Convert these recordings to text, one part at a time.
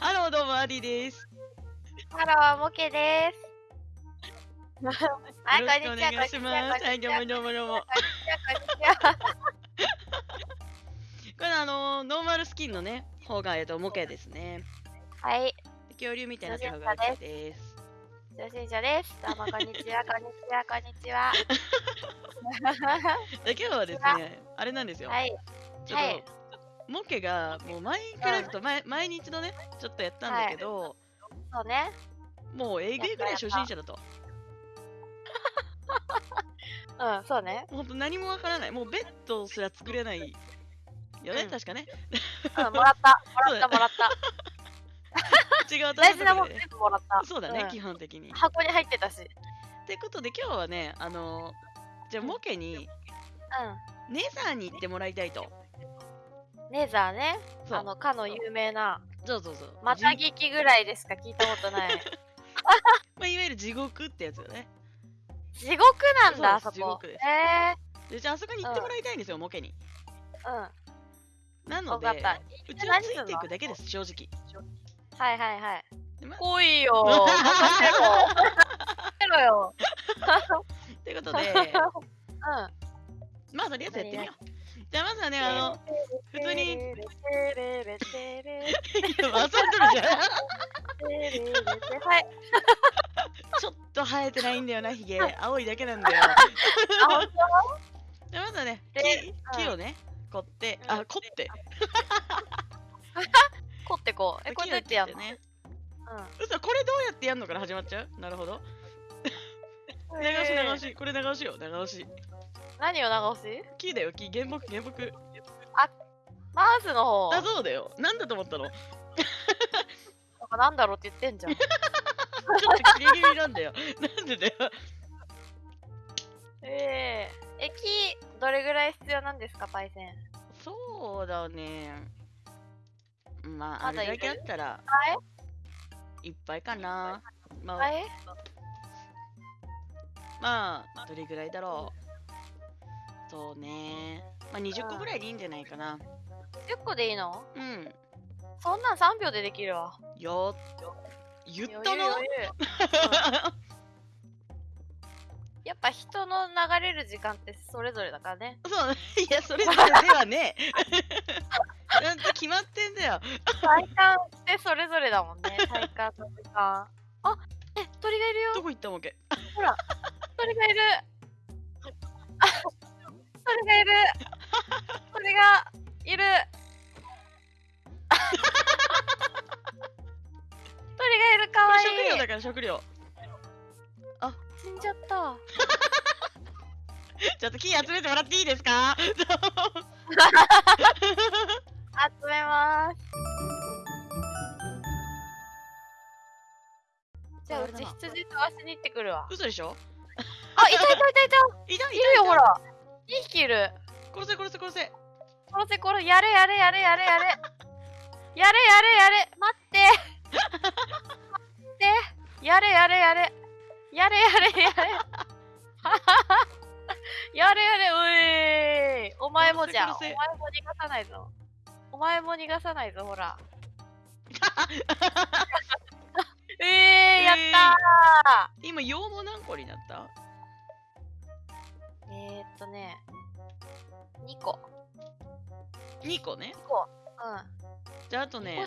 ハローどうもアディです。ハロー、モケです。はい、よこんにちは、お願いします。はい、どうもどうもどうも。こんにちは。これあのーノーマルスキンのね、方がえっとモケですね。はい、恐竜みたいな方がモケです。初心者です。どうも、こんにちは、こんにちは、こんにちは。で今日はですね、あれなんですよ。はい、ちょっと、はいモケがもうマインクラフト、前毎日のね、ちょっとやったんだけど、そうね。もうえぐいぐらい初心者だと。うん、そうね。ほんと何もわからない。もうベッドすら作れないよね、うん確かね。うん、もらった、もらった、もらった。違うと大事なもんで全部もらった。そうだね、ん基本的に。箱に入ってたし。ってことで今日はね、あのーじゃあモケにうネザーに行ってもらいたいと。ん。ネザーね。そうあの、かの有名な、そうそうそう。またじ聞きぐらいでしか？聞いたことない。まあ、いわゆる地獄ってやつよね。地獄なんだ、あそそうこ。地獄ですえでじゃああそこに行ってもらいたいんですよ、モケに。ー、うん。なので、わかった。うちはついていくだけです、正直。はいはいはい。でま来いよ。任せろ。任せろよ。ということで、うん。まあとりあえずやってみよう。じゃあまずはね、あの、普通に、遊んでるじゃん。はい。ちょっと生えてないんだよな、ヒゲ。青いだけなんだよ。じゃあまずはね、木をね、凝って、あ、凝って。凝ってこう。え、こうやってやんのね。う嘘、これどうやってやんのから始まっちゃうなるほど。ん。流し流し。し、これ流しよ、流し。何を流し木だよ、木、原木、原木。マウスの方。あ、そうだよ。なんだと思ったの？ちょなんだろうって言ってんじゃん。っとキレ気味なんだよ。なんでだよ？ええ。え、木、どれぐらい必要なんですか、パイセン？そうだね。まあ、あまだいる？れだけあったらはい？いっぱいかな。まあ、はい？まあ、どれぐらいだろう？そうね。まあ、20個ぐらいでいいんじゃないかな。10個でいいの？うん。そんなん3秒でできるわ。よ言った余裕の余裕うんやっぱ人の流れる時間ってそれぞれだからね。そう、いや、それぞれではねえ。ちゃんと決まってんだよ。体感ってそれぞれだもんね。体感の時間。あえ、鳥がいるよどこ行ったわけ？鳥がいるあ鳥がいる鳥がいる。鳥がいる。かこわい。いれ食料だから食料。死んじゃった。ちょっと木集めてもらっていいですか？集めます。じゃあうち羊飛ばしに行ってくるわ。嘘でしょ？あ、いたいた。いたいたいた。いるよほら2匹いる。殺せ殺せ殺せ。殺せ殺せ。やれやれやれやれやれ。やれやれやれ。待って。待って。やれやれやれ。やれやれやれ。やれやれ。うい。お前もじゃんお前も逃がさないぞ。お前も逃がさないぞほら。え えー、やったー、えー、今羊毛何個になった？えー、っとね2個 ?2 個ね？2個。うん。じゃああとね、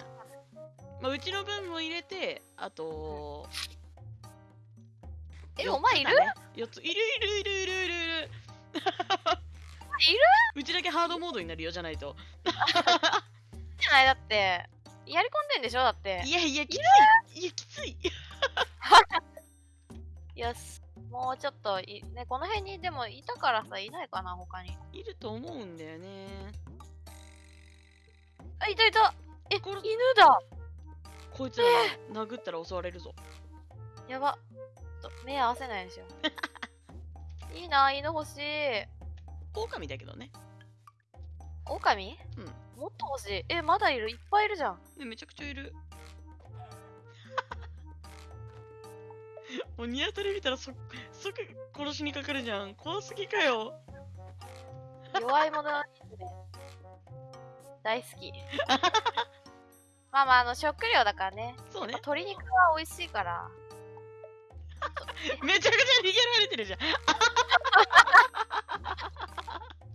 まあ、うちの分も入れてあとえ、四つお前いる？だね。四つ。いるいるいるいるいるいる。いる？うちだけハードモードになるよじゃないと。じゃないだって。やり込んでんでしょだって。いやいやきつい。いやきつい。よしもうちょっといねこの辺にでもいたからさいないかな他に。いると思うんだよね。あいたいた。えこれ犬だ。こいつらが殴ったら襲われるぞ。やば。ちょっと目合わせないようにしよう。いいな犬欲しい。狼だけどね。狼？うん。もっと欲しい。えまだいる？いっぱいいるじゃん。ねめちゃくちゃいる もうニワトリ見たらそ即殺しにかかるじゃん。怖すぎかよ。弱い者の犬ね大好き。まあまあ、あの、食料だからね。そうね。鶏肉は美味しいから。めちゃくちゃ逃げられてるじゃん。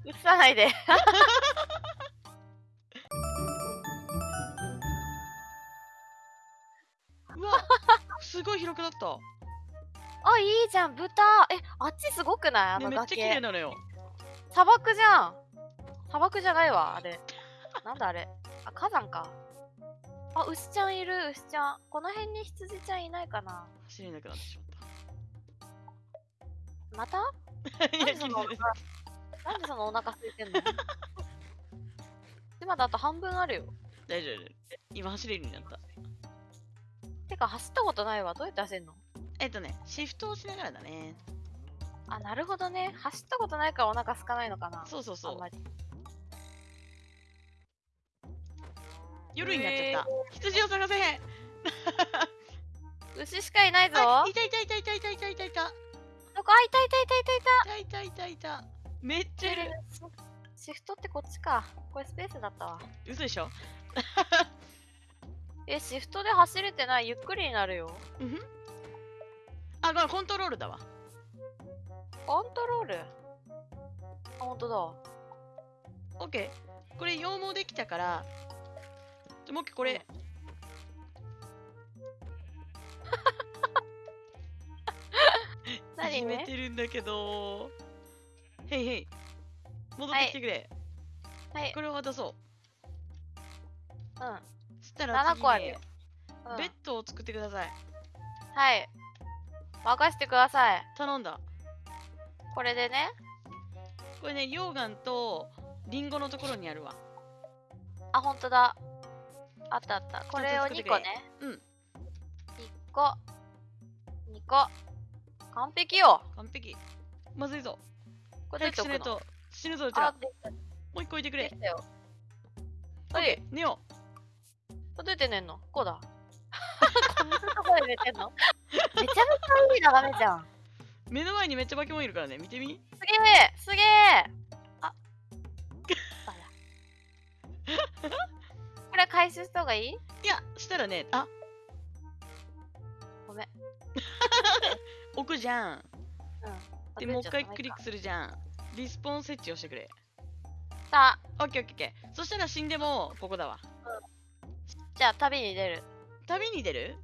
映さないで。うわすごい広くなった、あ、いいじゃん、豚。え、あっちすごくない？あね、のめっちゃ綺麗崖。なのよ砂漠じゃん。砂漠じゃないわ、あれ。なんだあれ。あ、火山か。あ、牛ちゃんいる、牛ちゃん。この辺に羊ちゃんいないかな。走れなくなってしままたった？いやなんでそのお腹なんでそのお腹空いてんの？今だあと半分あるよ。大丈夫今走れるようになったてか走ったことないわ。どうやって走るの？えっとねシフトをしながらだねあ、なるほどね。走ったことないからお腹空かないのかな。そうそうそうあんまり。夜になっちゃった、羊を探せ 牛しかいないぞ。あいたいたいたいたいたいたいたいたどこあ、いたいたいたいたいた。いたいたいたいためっちゃいるシフトってこっちか。これスペースだったわ。嘘でしょ？え、シフトで走れてない？ゆっくりになるよ。うんあこれコントロールだわ。コントロール？あ、ほんとだ。オッケー。これ羊毛できたからもう一回これ。何？始めねてるんだけど。へいへい戻ってきてくれ、はい。これを渡そう。うん。そしたら7次に個あるよ。うん。ベッドを作ってください。はい。任せてください。頼んだこれでね。これね溶岩とリンゴのところにあるわあ、ほんとだ。あったあった。これを2作ってくれ個ね。うん1個。2個。完璧よ。完璧まずいぞこれ早くしないどうやって置くのと死ぬぞうちら。もう一個置いてくれできたよ。オッケー寝よこれどうやって寝んの？こうだ。こんなとこで寝てんの？めちゃめちゃいい眺めじゃん。う目の前にめっちゃバケモンいるからね。見てみ。すげえすげえあ、これ回収した方がいい？いやしたらねあ。ごめん。置くじゃん。うん。でもう一回クリック。クするじゃん。リスポーン設置をしてくれ。さあ、オッケーオッケーオッケー。そしたら死んでもここだわ。じゃあ旅に出る。旅に出る？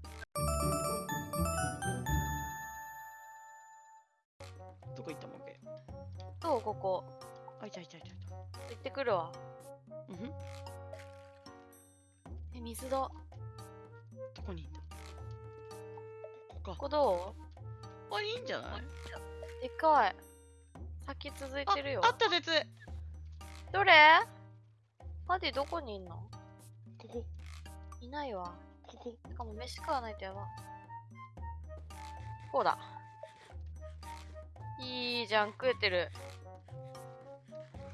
どこ行ったもんけ？どうここ。あいたいたいたいた行ってくるわ。うんふんえ、水だ。どこにいた？ここかここどあいいんじゃない？うでかい。先続いてるよ。あった鉄どれ？マディどこにいんの？ここいないわ。ここしかも飯食わないとやば。こうだ。いいじゃん、食えてる。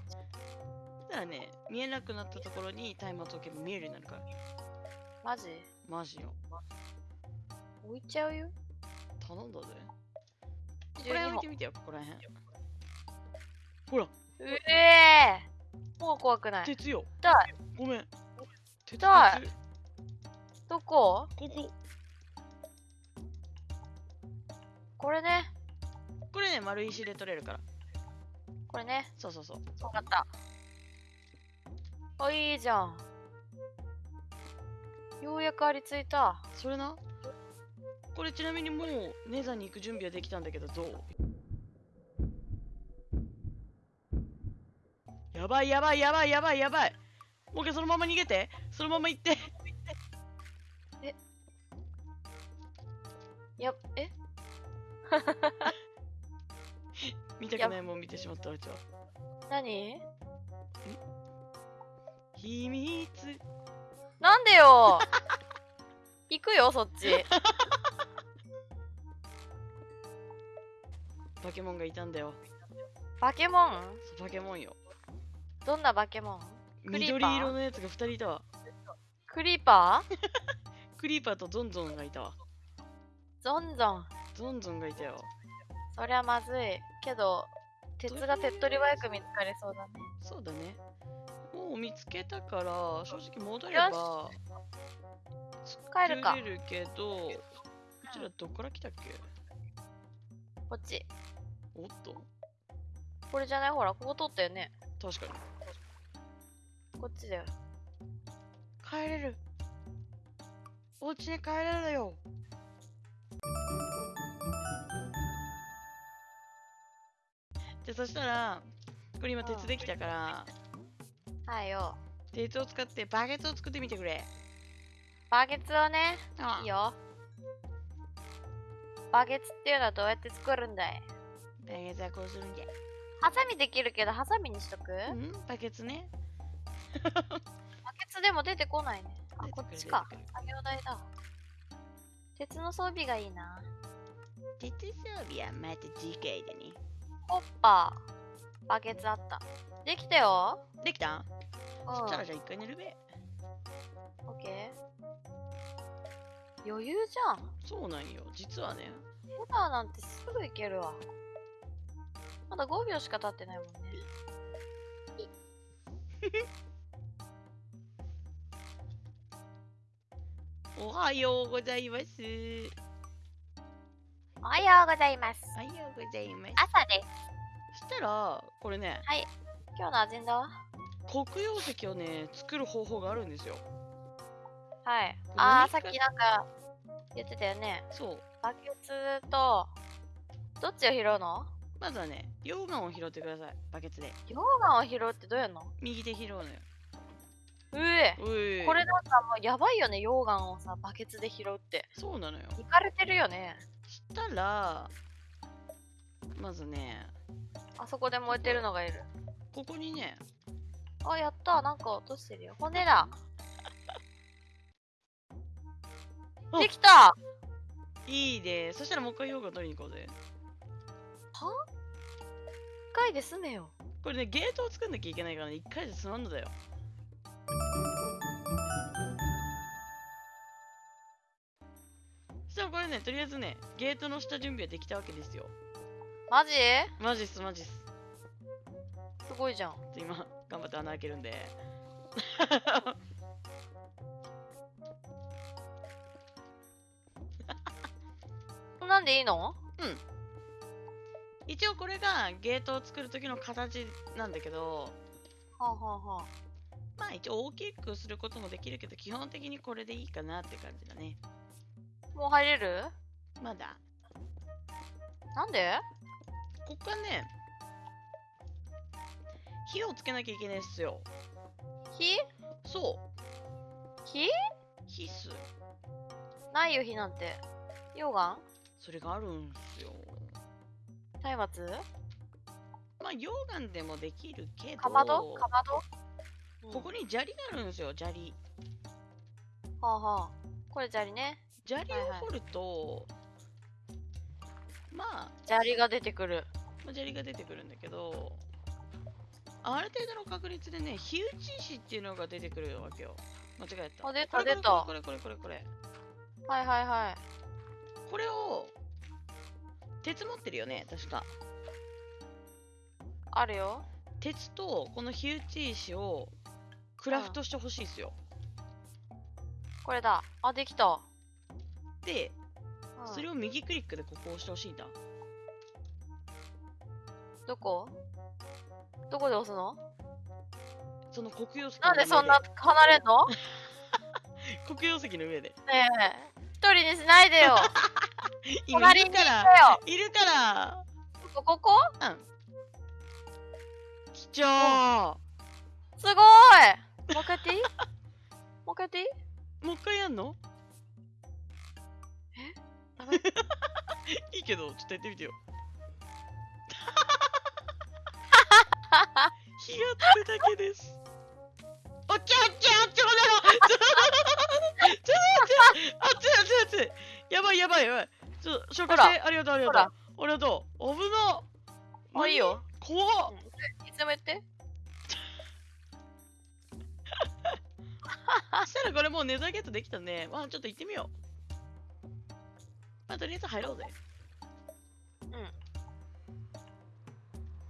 そしたらね。見えなくなったところにタイマーを置けば見えるようになるから。マジ？マジよ。置いちゃうよ。頼んだぜ。ここ12本ら辺置いて。みてよここら辺。ほら。うえー。もう怖くない。鉄よ。ごめん。鉄。どこ？ここ。これね。これね丸石で取れるから。これね。そうそうそう。わかった。あ、いいじゃん。ようやくありついた。それな？これちなみにもうネザに行く準備はできたんだけどどう？やばいやばいやばいやばいやばい。もう一回そのまま逃げて。そのまま行って。や、え？見たくないもん見てしまったうちは。何？秘密。なんでよ？行くよ、そっち。バケモンがいたんだよ。バケモン？バケモンよ。どんなバケモン？クリーパー。緑色のやつが2人いたわ。クリーパー？クリーパーとゾンゾンがいたわ。ゾンゾン。ゾンゾンがいたよそりゃまずい。けど、鉄が手っ取り早く見つかりそうだね。そうだね。もう見つけたから正直戻れば帰るか。れるけどうちらどっから来たっけ？こっち。おっと。これじゃない？ほらここ通ったよね。確かに。こっちだよ。帰れる。お家に帰れるよじゃあそしたらこれ今鉄できたからはいよ。鉄を使ってバケツを作ってみてくれ。バケツをねあいいよ。バケツっていうのはどうやって作るんだい？バケツはこうするんじゃ。ハサミできるけどハサミにしとく、うんバケツね。バケツでも出てこないね。あこっちか。作業台だ。鉄の装備がいいな。鉄装備はまた次回でねホッパー。バケツあった。できたよ。できた？うん。そしたらじゃあ一回寝るべ。オッケー。余裕じゃん。そうなんよ。実はね。ヘダーなんてすぐ行けるわ。まだ5秒しか経ってないもんね。おはようございますおはようございます。おはようございます。朝です。そしたらこれね今日のアジェンダは？黒曜石をね作る方法があるんですよ。はい。あー何かさっきなんか言ってたよね。そう。バケツとどっちを拾うの？まずはね溶岩を拾ってください。バケツで。溶岩を拾うってどうやんの？右手拾うのようえこれなんかもうやばいよね溶岩をさバケツで拾うって。そうなのよ。いかれてるよね。したらまずねあそこで燃えてるのがいる。ここにねあやった。なんか落としてるよ。骨だ。あできた。いいでそしたらもう一回溶岩取りに行こうぜ。は？一回で済めよ。これねゲートを作んなきゃいけないからね一回で済まんのだよそしたらこれねとりあえずねゲートの下準備はできたわけですよ。マジ？マジっすマジっす。すごいじゃん。今頑張って穴開けるんで。こんなんでいいの？一応これがゲートを作る時の形なんだけど。はあはあはまあ一応大きくすることもできるけど基本的にこれでいいかなって感じだね。あもう入れる？まだ。なんで？ここからね火をつけなきゃいけないっすよ。火？そう。火？火っす。ないよ火なんて。溶岩？それがあるんすよ。松明まあ溶岩でもできるけど。かまど？かまど、うんここに砂利があるんですよ砂利。はあはあ。これ砂利ね。砂利をはいはい。掘ると、まあ砂利が出てくる。まあ砂利が出てくるんだけどある程度の確率でね火打ち石っていうのが出てくるわけよ。間違えた。あ出たこれこれ出た。これこれこれこれ。はいはいはい。これを鉄持ってるよね確か。あるよ。鉄とこの火打ち石をクラフトしてほしいっすよ、これだ。あできた、でうん。それを右クリックでここを押してほしいんだ。どこ？どこで押すの？その黒曜石なんでそんなの離れんの？黒曜石の上で。ねえ。一人にしないでよ。今隣にるから。よ。いるから。ここ？こ貴重すごいもう一回やっていい？もう一回やっていい？もう一回やんの？ダメい。いけどちょっとやってみてよ。火がつくだけです。おっちょおっちょおっちょだろちょちょあっっやばいやばいやばい。ちょ紹介して。ありがとうありがとう。ありがとう？危なもういいよ。怖っ。いつでもやって そしたらこれもうネザーゲートできたね。まあちょっと行ってみよう。まあとりあえず入ろうぜ。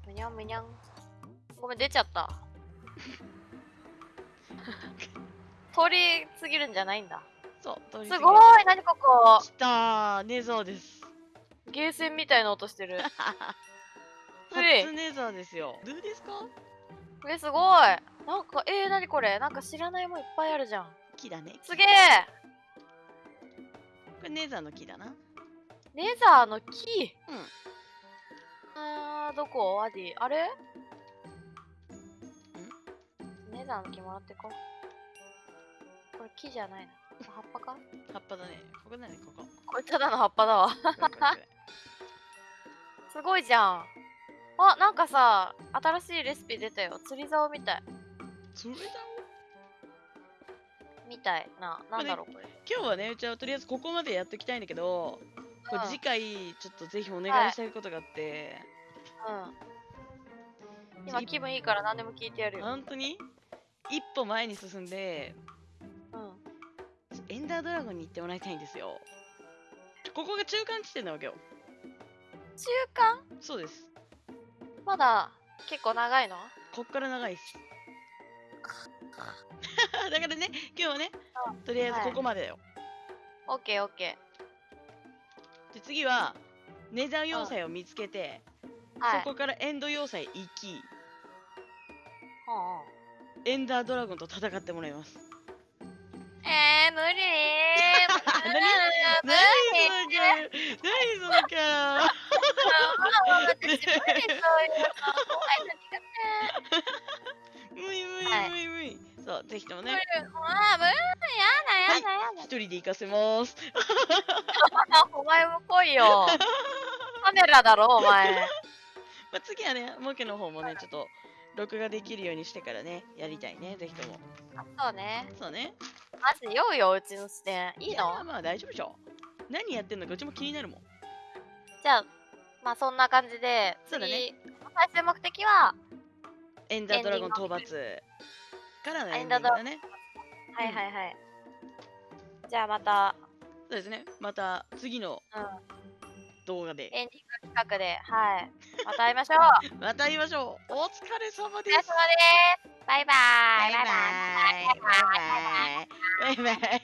むにゃんむにゃん。ごめん出ちゃった。通り過ぎるんじゃないんだ。そう通りす過ぎごい何ここ。来たーネザーです。ゲーセンみたいな音してる。初ネザーですよ。どうですか？えすごいなんかえー、何これ？なんか知らないもんいっぱいあるじゃん。木だね。すげえ！これネザーの木だな。レザーの木？うん。あーどこ？アディ。あれ？レザーの木もらってこう。これ木じゃないな。葉っぱか？葉っぱだね。ここだねここ。これただの葉っぱだわ。すごいじゃん。あなんかさ新しいレシピ出たよ。釣り竿みたいそれだ。みたいな。なんだろうこれ。今日はねうちはとりあえずここまでやっときたいんだけど、これうん次回ちょっとぜひお願いしたいことがあって、うん。今気分いいから何でも聞いてやるよ。本当に？一歩前に進んでうん。エンダードラゴンに行ってもらいたいんですよ。ここが中間地点なわけよ。中間？そうです。まだ結構長いの？こっから長いっす だからね今日はねとりあえずここまでだよ、オッケーオッケで次はネザー要塞を見つけて、そこからエンド要塞行きエンダードラゴンと戦ってもらいます。えー、無理。何？何そのキャラ何そのキャラ？私無理そういうの。怖いの苦 無理無理はい。無理無理そうぜひともね。あー無理やだやだやだ。一人で行かせます。お前も来いよ。カメラだろお前。まあ、次はねモケの方もねちょっと録画できるようにしてからねやりたいねぜひとも。そうね。そうね。マジ酔うようちの視点いいやのまあ大丈夫でしょ。何やってんのかうちも気になるもん。じゃあまあそんな感じでそうだね。次最終目的はエンダードラゴン討伐からのエンディングだね。はいはいはい。うん、じゃあまた。そうですね。また次の動画で。エンディング企画で、はい。また会いましょう。また会いましょう。お疲れ様です。お疲れ様です。バイバイ。バイバイ。バイバイ。バイバイ。